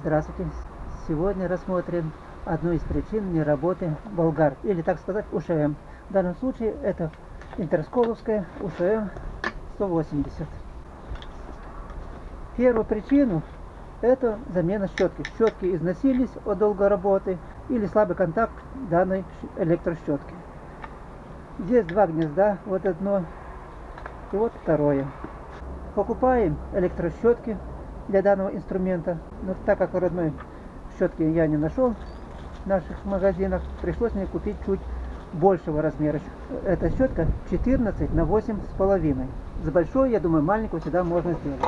Здравствуйте! Сегодня рассмотрим одну из причин неработы болгар, или так сказать УШМ. В данном случае это интерсколовская УШМ 180. Первую причину это замена щетки. Щетки износились от долгой работы или слабый контакт данной электрощетки. Здесь два гнезда, вот одно и вот второе. Покупаем электрощетки для данного инструмента. Но так как родной щетки я не нашел в наших магазинах, пришлось мне купить чуть большего размера. Эта щетка 14 на 8 с половиной. С большой, я думаю, маленькую сюда можно сделать.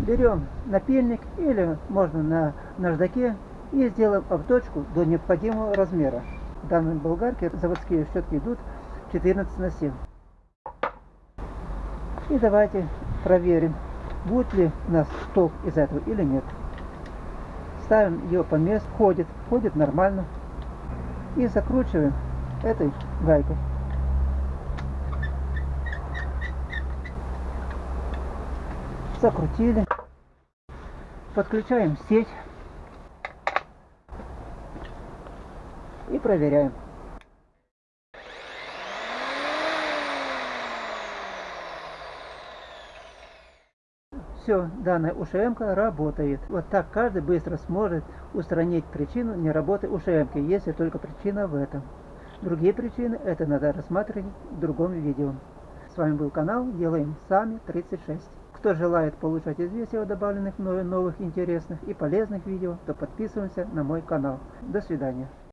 Берем напильник или можно на наждаке и сделаем обточку до необходимого размера. В данной болгарке заводские щетки идут 14 на 7. И давайте проверим, будет ли у нас толк из этого или нет. Ставим ее по месту, ходит, ходит нормально. И закручиваем этой гайкой. Закрутили. Подключаем сеть. И проверяем. Все, данная ушм работает. Вот так каждый быстро сможет устранить причину неработы ушм если только причина в этом. Другие причины это надо рассматривать в другом видео. С вами был канал Делаем Сами 36. Кто желает получать известия о добавленных мною новых интересных и полезных видео, то подписываемся на мой канал. До свидания.